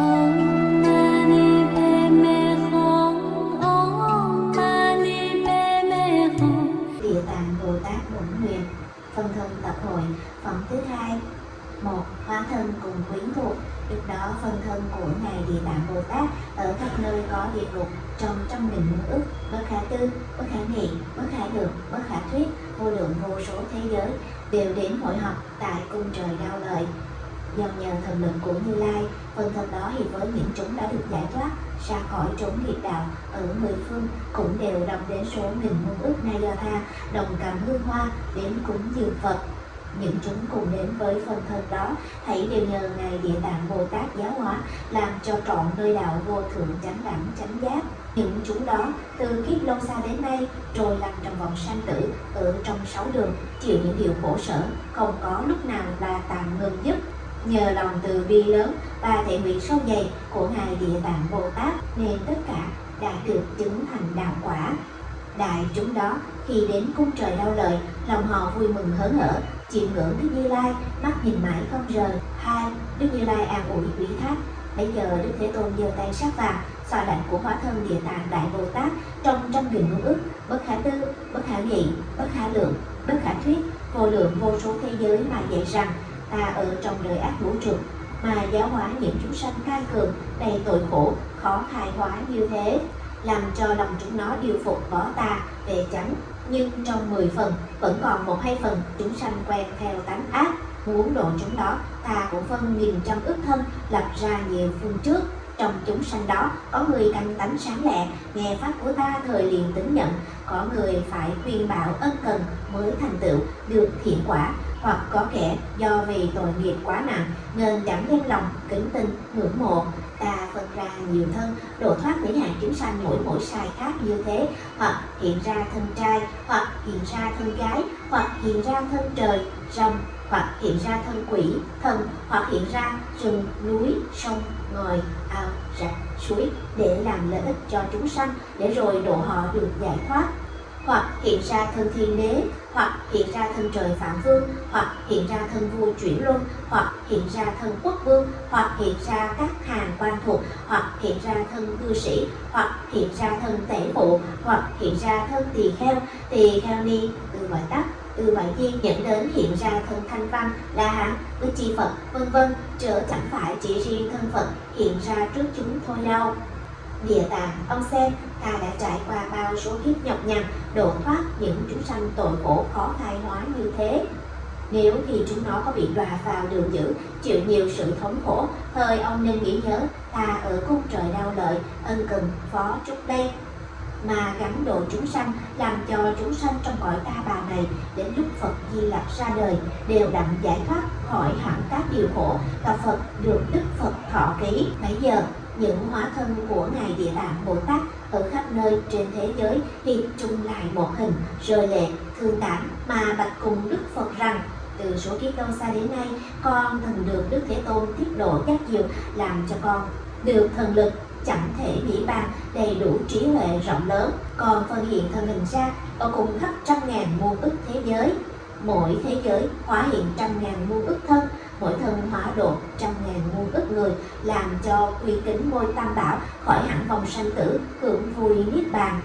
Om Mani Bồ Tát Bổn Nguyện Phân thân tập hội Phẩm thứ hai một Hóa thân cùng quyến thuộc Lúc đó phân thân của Ngài Địa Tạng Bồ Tát ở khắp nơi có địa ngục trong trong định muôn ức bất khả tư, bất khả nghị, bất khả được bất khả thuyết, vô lượng vô số thế giới đều đến hội họp tại cung trời đau lợi. Do nhờ thần lực của Như Lai, phần thân đó thì với những chúng đã được giải thoát ra khỏi trốn nghiệp đạo ở mười phương cũng đều đồng đến số nghìn muôn ước nay do tha đồng cảm hương hoa đến cúng dường Phật. Những chúng cùng đến với phần thân đó hãy đều nhờ ngài địa tạng bồ tát giáo hóa làm cho trọn nơi đạo vô thượng chánh đẳng chánh giác. Những chúng đó từ kiếp lâu xa đến nay trôi lăn trong vòng sanh tử ở trong sáu đường chịu những điều khổ sở không có lúc nào là tạm ngừng dứt nhờ lòng từ bi lớn và thể nguyện sâu dày của ngài địa tạng bồ tát nên tất cả đã được chứng thành đạo quả. Đại chúng đó khi đến cung trời đau lợi, lòng họ vui mừng hớn hở chiêm ngưỡng đức như lai, mắt nhìn mãi không rời. Hai, đức như lai an ủi quý thác. Bây giờ đức thế tôn giơ tay sát vào xoa lạnh của hóa thân địa tạng đại bồ tát trong trăm nghìn ngôn ức bất khả tư, bất khả nghị, bất khả lượng, bất khả thuyết, vô lượng vô số thế giới mà dạy rằng ta ở trong đời ác vũ trụ, mà giáo hóa những chúng sanh cai cường, đầy tội khổ, khó khai hóa như thế, làm cho lòng chúng nó điều phục bỏ ta về trắng. nhưng trong 10 phần, vẫn còn một hai phần, chúng sanh quen theo tánh ác, muốn độ chúng đó, ta cũng phân nghìn trăm ức thân, lập ra nhiều phương trước trong chúng sanh đó, có người canh tánh sáng lẹ, nghe pháp của ta thời liền tính nhận, có người phải khuyên bảo ân cần mới thành tựu, được thiện quả hoặc có kẻ do vì tội nghiệp quá nặng nên chẳng đem lòng kính tin, ngưỡng mộ. Ta phân ra nhiều thân, độ thoát những hạng chúng sanh mỗi mỗi sai khác như thế. Hoặc hiện ra thân trai, hoặc hiện ra thân gái, hoặc hiện ra thân trời, rồng, hoặc hiện ra thân quỷ, thần, hoặc hiện ra rừng, núi, sông, ngòi, ao, rạch, suối để làm lợi ích cho chúng sanh, để rồi độ họ được giải thoát hoặc hiện ra thân thiên đế hoặc hiện ra thân trời phạm vương hoặc hiện ra thân vua chuyển luân hoặc hiện ra thân quốc vương hoặc hiện ra các hàng quan thuộc hoặc hiện ra thân cư sĩ hoặc hiện ra thân tể phụ hoặc hiện ra thân tỳ kheo tỳ kheo ni từ gọi tắt từ ngoại duyên dẫn đến hiện ra thân thanh văn la hán với chi phật vân vân chớ chẳng phải chỉ riêng thân phật hiện ra trước chúng thôi đâu địa tạng ông xem ta đã trải qua bao số kiếp nhọc nhằn độ thoát những chúng sanh tội khổ khó khai hóa như thế nếu khi chúng nó có bị đọa vào đường dữ, chịu nhiều sự thống khổ thời ông nên nghĩ nhớ, ta ở cung trời đau lợi ân cần phó trúc đây mà gắn độ chúng sanh làm cho chúng sanh trong cõi ta bà này, đến lúc Phật Di Lặc ra đời, đều đặng giải thoát khỏi hẳn các điều khổ và Phật được Đức Phật thọ ký. Bây giờ, những hóa thân của ngài Địa Tạng Bồ Tát ở khắp nơi trên thế giới hiệp chung lại một hình rơi lệ thương cảm mà bạch cùng Đức Phật rằng, từ số kiếp lâu xa đến nay, con thần được Đức Thế Tôn tiết độ giác diệu, làm cho con được thần lực, chẳng thể nghĩ bàn, đầy đủ trí huệ rộng lớn, còn phân hiện thân hình ra, ở cùng khắp trăm ngàn muôn ức thế giới. Mỗi thế giới hóa hiện trăm ngàn muôn ức thân mỗi thân hóa độ trăm ngàn muôn ức người làm cho quy kính ngôi tam bảo khỏi hẳn vòng sanh tử hưởng vui niết bàn.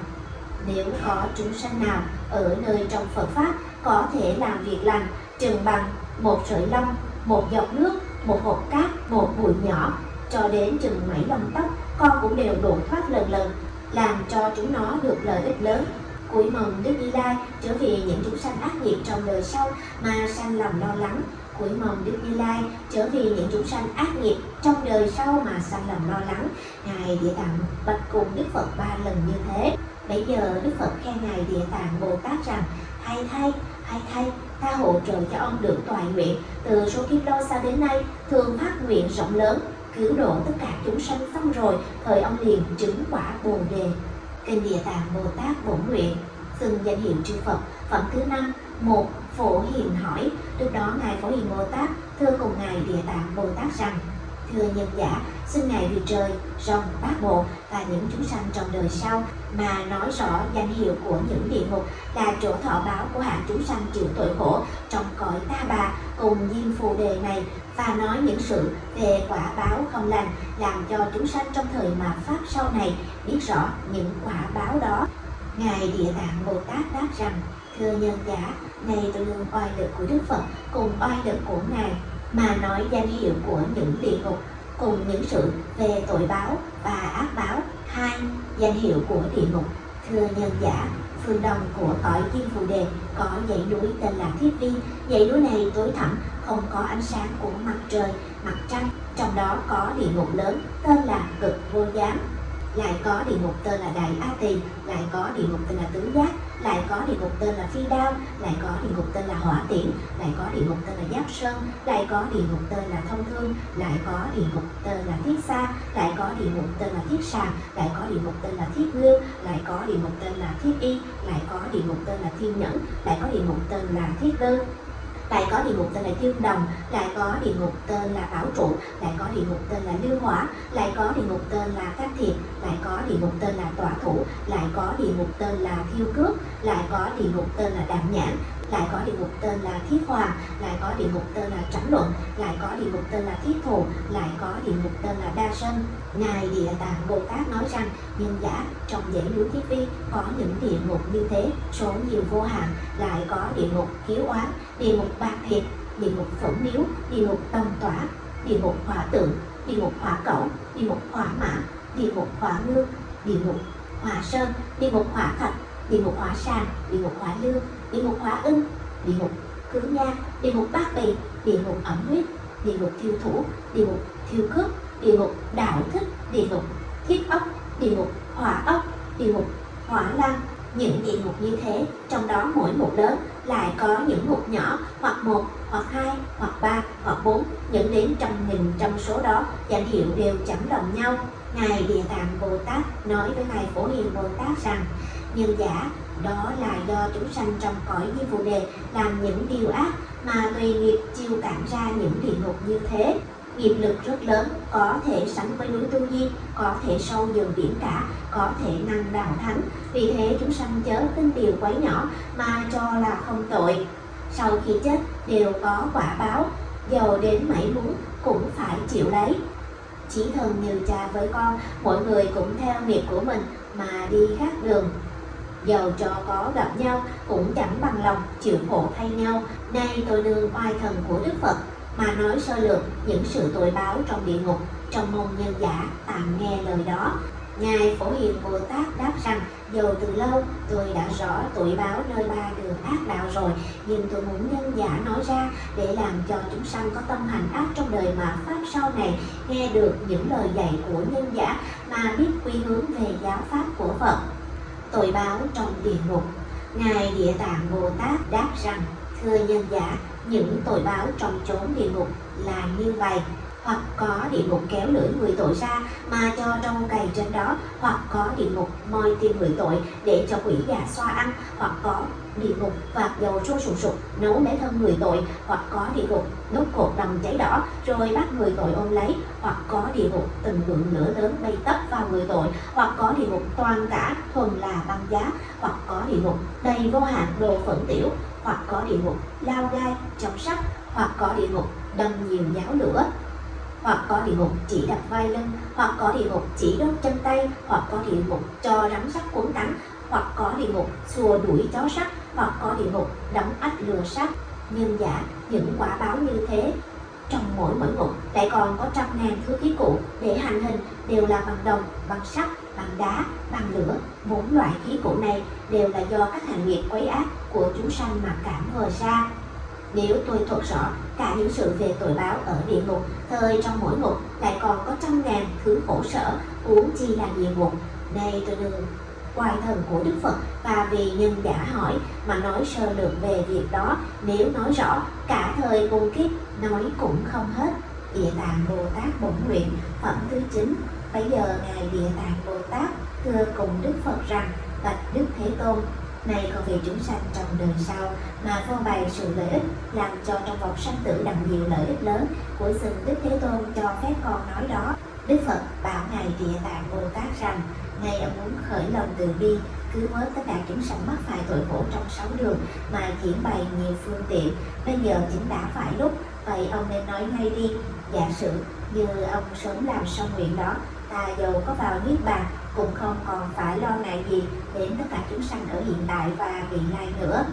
Nếu có chúng sanh nào ở nơi trong Phật Pháp có thể làm việc lành chừng bằng một sợi lông, một giọt nước, một hộp cát, một bụi nhỏ cho đến chừng mấy lông tóc con cũng đều độ thoát lần lần làm cho chúng nó được lợi ích lớn. Cuối mong Đức Như Lai trở về những chúng sanh ác nghiệp trong đời sau mà sanh lòng lo lắng cuối mong Đức Như Lai trở về những chúng sanh ác nghiệp trong đời sau mà sanh lòng lo lắng. Ngài địa tạng bạch cùng Đức Phật ba lần như thế. Bây giờ Đức Phật khen ngài địa tạng Bồ Tát rằng, hay thay hay thay, ta hỗ trợ cho ông được toại nguyện. Từ số kiếp lâu xa đến nay, thường phát nguyện rộng lớn, cứu độ tất cả chúng sanh xong rồi, thời ông liền chứng quả bồ đề. Kinh địa tạng bồ tát bổn nguyện xưng danh hiệu chư phật, phẩm thứ năm, một, phổ hiền hỏi. Lúc đó, ngài phổ hiền bồ tát thưa cùng ngài địa tạng bồ tát rằng, thưa nhân giả, xin ngài vì trời, rồng, bát bộ và những chúng sanh trong đời sau mà nói rõ danh hiệu của những địa ngục là chỗ thọ báo của hạng chúng sanh chịu tội khổ trong cõi ta bà cùng diêm phù đề này và nói những sự về quả báo không lành làm cho chúng sanh trong thời mà pháp sau này biết rõ những quả báo đó ngài địa tạng bồ tát đáp rằng, thưa nhân giả, này tôi luôn oai lực của đức phật, cùng oai lực của ngài, mà nói danh hiệu của những địa ngục, cùng những sự về tội báo và ác báo, hai danh hiệu của địa ngục. Thưa nhân giả, phương đông của cõi kim phù đề có dãy núi tên là thiết vi. Dãy núi này tối thẳm, không có ánh sáng của mặt trời, mặt trăng, trong đó có địa ngục lớn tên là cực vô giám lại có địa ngục tên là đại a tỳ lại có địa ngục tên là tứ giác lại có địa ngục tên là phi đao lại có địa ngục tên là hỏa tiễn lại có địa ngục tên là giáp sơn lại có địa ngục tên là thông thương lại có địa ngục tên là thiết xa lại có địa ngục tên là thiết sàng lại có địa ngục tên là thiết ngưu lại có địa ngục tên là thiết y lại có địa ngục tên là thiên nhẫn lại có địa ngục tên là thiết đơn lại có địa ngục tên là dương đồng, lại có địa ngục tên là bảo trụ, lại có địa ngục tên là lưu hỏa, lại có địa ngục tên là cát thiệt lại có địa ngục tên là tọa thủ, lại có địa ngục tên là thiêu cước, lại có địa ngục tên là đạm nhãn lại có địa ngục tên là thiết hoàng lại có địa ngục tên là trắng luận lại có địa ngục tên là thiết thù lại có địa ngục tên là đa sân ngài địa tạng bồ tát nói rằng nhân giả trong dãy núi thiết vi có những địa ngục như thế số nhiều vô hạn lại có địa ngục hiếu oán địa ngục bạc thiệt địa ngục phẫn miếu địa ngục tông tỏa địa ngục hỏa tượng địa ngục hỏa cẩu địa ngục hỏa mã địa ngục hỏa ngư địa ngục hỏa sơn địa ngục hỏa thạch địa ngục hỏa sàn địa ngục hỏa lương địa ngục hỏa ưng địa ngục cứ nha địa ngục bát bì địa ngục ẩm huyết địa ngục thiêu thủ địa ngục thiêu cướp địa ngục đạo thức, địa ngục thiết ốc địa ngục hỏa ốc địa ngục hỏa lăng những địa ngục như thế trong đó mỗi một lớn lại có những ngục nhỏ hoặc một hoặc hai hoặc ba hoặc bốn dẫn đến trăm nghìn trong số đó danh hiệu đều chẳng đồng nhau ngài địa tạng bồ tát nói với ngài phổ hiền bồ tát rằng nhân giả đó là do chúng sanh trong cõi di phù đề làm những điều ác mà tùy nghiệp chiêu cảm ra những địa ngục như thế. Nghiệp lực rất lớn, có thể sánh với núi tu di, có thể sâu dần biển cả, có thể năng đạo thánh. Vì thế chúng sanh chớ tin điều quấy nhỏ mà cho là không tội. Sau khi chết, đều có quả báo. Giàu đến mấy muốn cũng phải chịu lấy chỉ thần như cha với con, mỗi người cũng theo nghiệp của mình mà đi khác đường dầu cho có gặp nhau cũng chẳng bằng lòng chịu khổ thay nhau. Nay tôi nương oai thần của đức phật mà nói sơ lược những sự tội báo trong địa ngục, trong môn nhân giả tạm nghe lời đó. Ngài phổ hiền bồ tát đáp rằng, dầu từ lâu tôi đã rõ tội báo nơi ba đường ác đạo rồi, nhưng tôi muốn nhân giả nói ra để làm cho chúng sanh có tâm hành ác trong đời mà pháp sau này nghe được những lời dạy của nhân giả mà biết quy hướng về giáo pháp của phật tội báo trong địa ngục. Ngài địa tạng bồ tát đáp rằng, thưa nhân giả, những tội báo trong chốn địa ngục là như vậy. Hoặc có địa ngục kéo lưỡi người tội ra mà cho trong cày trên đó, hoặc có địa ngục moi tim người tội để cho quỷ gà xoa ăn, hoặc có địa ngục vạt dầu sôi sùng sục nấu lấy thân người tội hoặc có địa ngục đốt cột đồng cháy đỏ rồi bắt người tội ôm lấy hoặc có địa ngục từng ngọn lửa lớn bay tấp vào người tội hoặc có địa ngục toàn cả thuần là băng giá hoặc có địa ngục đầy vô hạn đồ phẫn tiểu hoặc có địa ngục lao gai chống sắt hoặc có địa ngục đâm nhiều giáo lửa hoặc có địa ngục chỉ đập vai lưng hoặc có địa ngục chỉ đốt chân tay hoặc có địa ngục cho rắn sắt cuốn cắn hoặc có địa ngục xua đuổi chó sắt hoặc có địa ngục đóng ách lừa sắt nhân giả, những quả báo như thế, trong mỗi mỗi ngục, lại còn có trăm ngàn thứ khí cụ để hành hình, đều là bằng đồng, bằng sắt, bằng đá, bằng lửa. Bốn loại khí cụ này đều là do các hành nghiệp quấy ác của chúng sanh mà cảm vờ ra. Nếu tôi thuật rõ cả những sự về tội báo ở địa ngục, thời trong mỗi ngục lại còn có trăm ngàn thứ khổ sở uống chi là địa ngục. Đây tôi đừng quài thần của Đức Phật và vì nhân giả hỏi, mà nói sơ lược về việc đó. Nếu nói rõ, cả thời cùng kiếp, nói cũng không hết. Địa tạng Bồ Tát bổn nguyện, phẩm thứ 9 bây giờ ngài địa tạng Bồ Tát thưa cùng Đức Phật rằng, bạch Đức Thế Tôn này còn vì chúng sanh trong đời sau, mà phô bày sự lợi ích, làm cho trong vòng sanh tử đặng nhiều lợi ích lớn. Của xin Đức Thế Tôn cho phép con nói đó. Đức Phật bảo Ngài Địa Tạng Bồ Tát rằng, Ngài đã muốn khởi lòng từ bi, cứu vớt tất cả chúng sanh mắc phải tội khổ trong sáu đường mà diễn bày nhiều phương tiện. Bây giờ chính đã phải lúc, vậy ông nên nói ngay đi. Giả sử như ông sớm làm xong nguyện đó, ta dầu có vào niết bàn, cũng không còn phải lo ngại gì đến tất cả chúng sanh ở hiện tại và vị lai nữa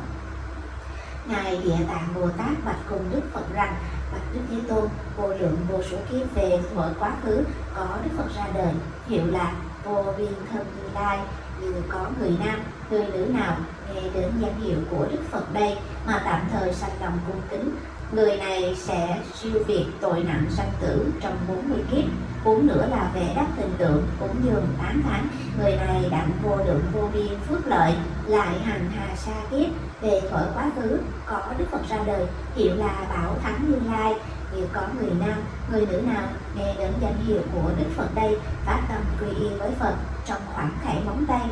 ngài địa tạng bồ tát bạch cùng đức phật rằng, bạch đức thế tôn, vô lượng vô số kiếp về thuở quá khứ, có đức phật ra đời, hiệu là vô biên thân như lai. Như có người nam, người nữ nào nghe đến danh hiệu của đức phật đây mà tạm thời sanh lòng cung kính người này sẽ siêu việt tội nặng sanh tử trong 40 kiếp Cũng nữa là vẽ đắc tình tượng cũng dường 8 tháng người này đặng vô lượng vô biên phước lợi, lại hành hà sa kiếp, về khỏi quá khứ, có đức phật ra đời, hiệu là bảo thắng như lai. Nếu có người nam, người nữ nào nghe đến danh hiệu của đức phật đây, phát tâm quy y với phật trong khoảng khải móng tay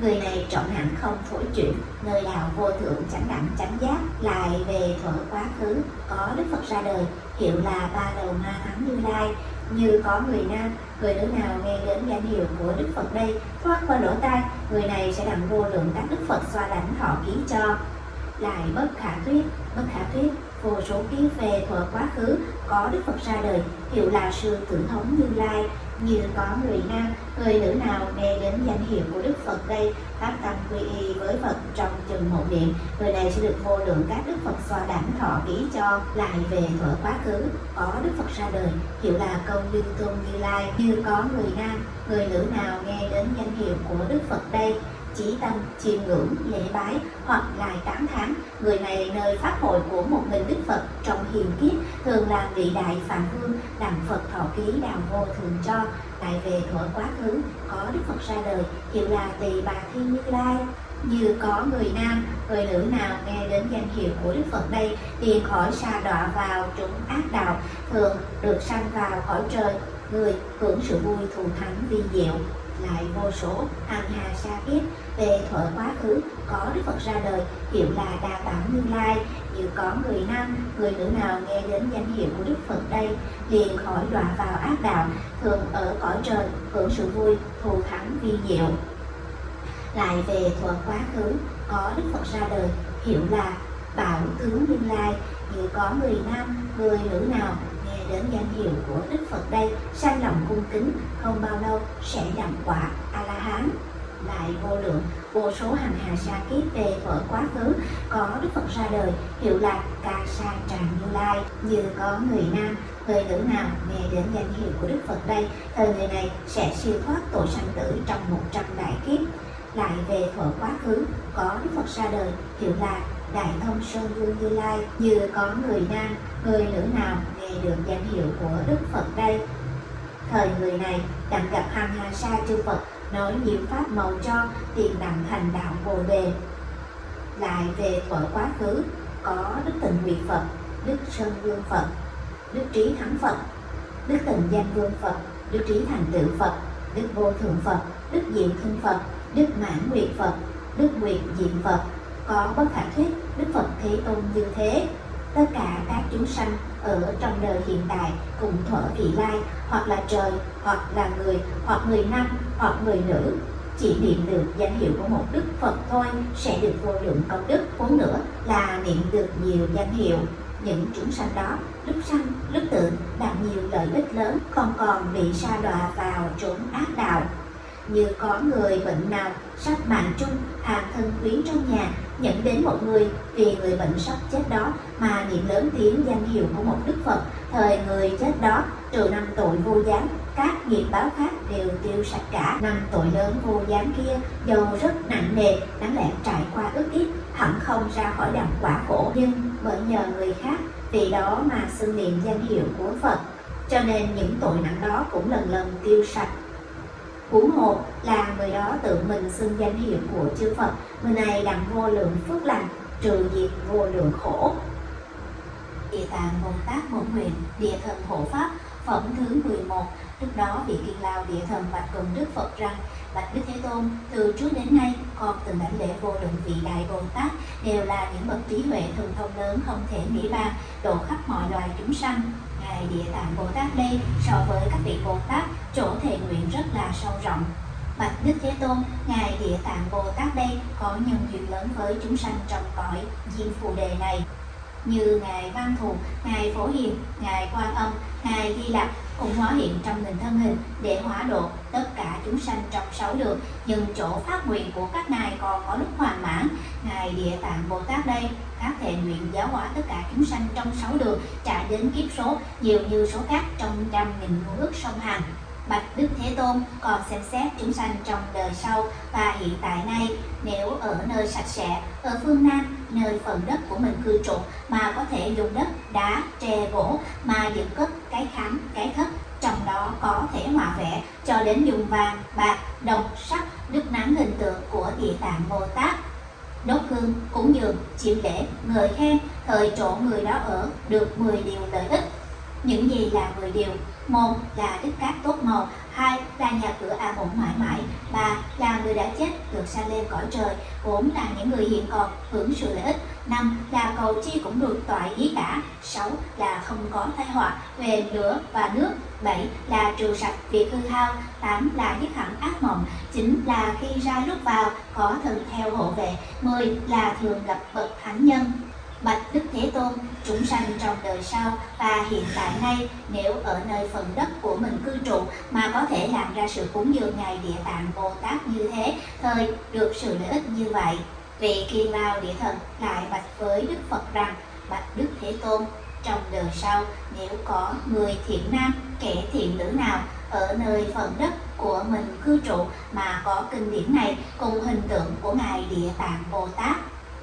người này trọng hạnh không phổi chuyển, nơi đạo vô thượng chánh đẳng chánh giác, lại về thuở quá khứ, có đức phật ra đời, hiệu là ba đầu ma thắng như lai. Như có người nam, người nữ nào nghe đến danh hiệu của đức phật đây, thoát qua lỗ tai, người này sẽ đặng vô lượng các đức phật xoa lãnh thọ ký cho. Lại bất khả thuyết, bất khả thuyết, vô số ký về thuở quá khứ, có đức phật ra đời, hiệu là sư tử thống như lai. Như có người nam người nữ nào nghe đến danh hiệu của đức phật đây, phát tâm quy y với phật trong chừng một niệm. Người này sẽ được vô lượng các đức phật xoa đảnh thọ ký cho, lại về thuở quá khứ. Có đức phật ra đời, hiệu là công dương tôn như lai, như có người nam. Người nữ nào nghe đến danh hiệu của đức phật đây trí tâm, chiêm ngưỡng, lễ bái hoặc lại tán thán người này nơi pháp hội của một mình đức phật trong hiền kiếp thường là vị đại phạm vương đặng phật thọ ký đào vô thường cho lại về thuở quá khứ, có đức phật ra đời hiệu là tỳ bà thiên như lai. Như có người nam, người nữ nào nghe đến danh hiệu của đức phật đây liền khỏi xa đọa vào chúng ác đạo, thường được sanh vào khỏi trời, người hưởng sự vui thù thắng vi diệu lại vô số hàng hà sa kiếp về thuở quá khứ, có đức phật ra đời, hiệu là đa bảo như lai. Như có người nam, người nữ nào nghe đến danh hiệu của đức phật đây, liền khỏi đọa vào ác đạo, thường ở cõi trời, hưởng sự vui, thù thắng vi diệu. Lại về thuở quá khứ, có đức phật ra đời, hiệu là bảo tướng như lai. Như có người nam, người nữ nào đến danh hiệu của đức phật đây. Sanh lòng cung kính, không bao lâu sẽ đặng quả a la hán lại vô lượng, vô số hàng hà sa kiếp về thuở quá khứ, có đức phật ra đời, hiệu là ca sa tràng như lai. Như có người nam, người nữ nào nghe đến danh hiệu của đức phật đây, thời người này sẽ siêu thoát tội sanh tử trong một trăm đại kiếp. Lại về thuở quá khứ, có đức phật ra đời, hiệu là đại thông sơn vương như lai. Như có người nam, người nữ nào nghe được danh hiệu của đức phật đây. Thời người này, đặng gặp hằng hà sa chư phật, nói nhiều pháp màu cho, tiền đặng thành đạo bồ đề. Lại về thuở quá khứ, có đức tịnh nguyệt phật, đức sơn vương phật, đức trí thắng phật, đức tịnh danh vương phật, đức trí thành tựu phật, đức vô thượng phật, đức diện thân phật, đức mãn nguyệt phật, đức nguyệt diện phật. Có bất khả thuyết đức phật thế tôn như thế tất cả các chúng sanh ở trong đời hiện tại cùng thuở vị lai, hoặc là trời, hoặc là người, hoặc người nam, hoặc người nữ. Chỉ niệm được danh hiệu của một đức phật thôi sẽ được vô lượng công đức. Huống nữa là niệm được nhiều danh hiệu. Những chúng sanh đó, lúc sanh, lúc tự đạt nhiều lợi ích lớn, không còn bị sa đọa vào chốn ác đạo. Như có người bệnh nào, sắp mạng chung, hàng thân quyến trong nhà nhận đến một người, vì người bệnh sắp chết đó mà niệm lớn tiếng danh hiệu của một đức phật. Thời người chết đó, trừ năm tội vô gián, các nghiệp báo khác đều tiêu sạch cả. Năm tội lớn vô gián kia, dầu rất nặng nề, đáng lẽ trải qua ức ít hẳn không ra khỏi đặng quả khổ. Nhưng bởi nhờ người khác, vì đó mà xưng niệm danh hiệu của phật. Cho nên những tội nặng đó cũng lần lần tiêu sạch huống hồ là người đó tự mình xưng danh hiệu của chư Phật. Người này đặng vô lượng phước lành trừ diệt vô lượng khổ. Địa tạng bồ tát bổn nguyện địa thần hộ pháp Phẩm thứ 11 Lúc đó vị kiên lao địa thần bạch cùng Đức Phật rằng Bạch Đức Thế Tôn, từ trước đến nay con từng đảnh lễ vô lượng vị đại Bồ Tát đều là những bậc trí huệ thường thông lớn không thể nghĩ bàn, độ khắp mọi loài chúng sanh. Ngài Địa Tạng Bồ Tát đây so với các vị Bồ Tát chỗ thể nguyện rất là sâu rộng. Bạch Đức Thế Tôn, Ngài Địa Tạng Bồ Tát đây có nhân duyên lớn với chúng sanh trong cõi Diêm Phù Đề này. Như Ngài Văn Thù, Ngài Phổ Hiền, Ngài Quan Âm, Ngài Di Lặc cũng hóa hiện trong hình thân hình để hóa độ tất cả chúng sanh trong sáu đường. Nhưng chỗ phát nguyện của các ngài còn có lúc hoàn mãn. Ngài địa tạng bồ tát đây các thệ nguyện giáo hóa tất cả chúng sanh trong sáu đường trả đến kiếp số nhiều như số khác trong trăm nghìn ước sông hàng. Bạch Đức Thế Tôn còn xem xét chúng sanh trong đời sau và hiện tại nay nếu ở nơi sạch sẽ, ở phương Nam, nơi phần đất của mình cư trụ mà có thể dùng đất, đá, tre, gỗ mà dựng cất cái khám, cái thất trong đó có thể hòa vẽ cho đến dùng vàng, bạc, đồng, sắt, đức nắng hình tượng của địa tạng Bồ Tát đốt hương, cúng dường, chịu lễ, ngợi khen, thời chỗ người đó ở được 10 điều lợi ích. Những gì là 10 điều? Một là đức cát tốt màu, hai là nhà cửa an ổn mãi mãi, ba là người đã chết, được sanh lên cõi trời, bốn là những người hiện còn, hưởng sự lợi ích, năm là cầu chi cũng được toại ý cả, sáu là không có tai họa, về lửa và nước, bảy là trừ sạch việc hư hao, tám là dứt hẳn ác mộng, chín là khi ra lúc vào, có thần theo hộ vệ, mười là thường gặp bậc thánh nhân. Bạch Đức Thế Tôn, chúng sanh trong đời sau và hiện tại nay nếu ở nơi phần đất của mình cư trụ mà có thể làm ra sự cúng dường Ngài Địa Tạng Bồ Tát như thế, thời được sự lợi ích như vậy. Vị kiên lao địa thần lại bạch với Đức Phật rằng, Bạch Đức Thế Tôn, trong đời sau nếu có người thiện nam, kẻ thiện nữ nào ở nơi phần đất của mình cư trụ mà có kinh điển này cùng hình tượng của Ngài Địa Tạng Bồ Tát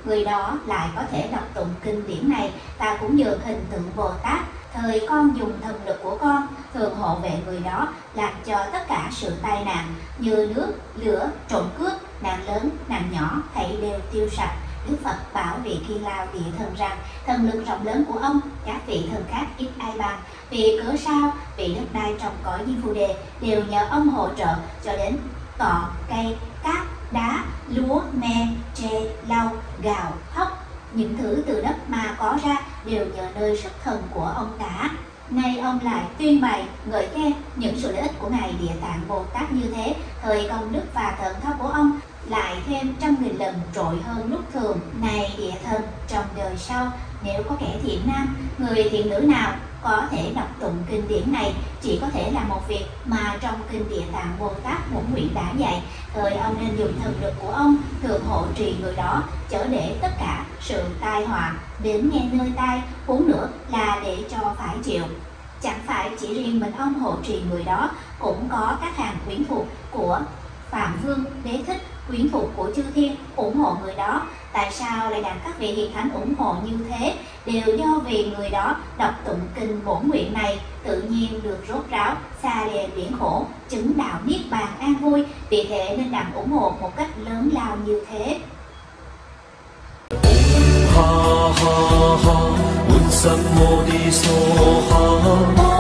người đó lại có thể đọc tụng kinh điển này. Ta cũng nhờ hình tượng Bồ Tát thời con dùng thần lực của con, thường hộ vệ người đó, làm cho tất cả sự tai nạn như nước, lửa, trộm cướp, nạn lớn, nạn nhỏ, thảy đều tiêu sạch. Đức Phật bảo vị Kiên Lao địa thần rằng, thần lực rộng lớn của ông, các vị thần khác ít ai bằng. Vì cớ sao? Vị đất đai trong cõi di phù đề, đều nhờ ông hỗ trợ cho đến cỏ cây cát đá, lúa, me, tre, lau, gạo, hóc. Những thứ từ đất mà có ra đều nhờ nơi sức thần của ông cả. Nay ông lại tuyên bày, ngợi khen những sự lợi ích của Ngài Địa Tạng Bồ Tát như thế, thời công đức và thần thao của ông lại thêm trăm nghìn lần trội hơn lúc thường. Này địa thần, trong đời sau, nếu có kẻ thiện nam, người thiện nữ nào có thể đọc tụng kinh điển này. Chỉ có thể là một việc mà trong kinh địa tạng Bồ Tát Bổn Nguyện đã dạy. Thời ông nên dùng thần lực của ông thường hộ trì người đó chở để tất cả sự tai họa đến nghe nơi tai, huống nữa là để cho phải chịu. Chẳng phải chỉ riêng mình ông hộ trì người đó, cũng có các hàng quyến thuộc của phạm vương đế thích quyến phục của chư thiên ủng hộ người đó. Tại sao lại đặt các vị hiền thánh ủng hộ như thế? Đều do vì người đó đọc tụng kinh bổn nguyện này, tự nhiên được rốt ráo, xa đè biển khổ, chứng đạo niết bàn an vui. Vì thế nên đặt ủng hộ một cách lớn lao như thế. Ha ha ha.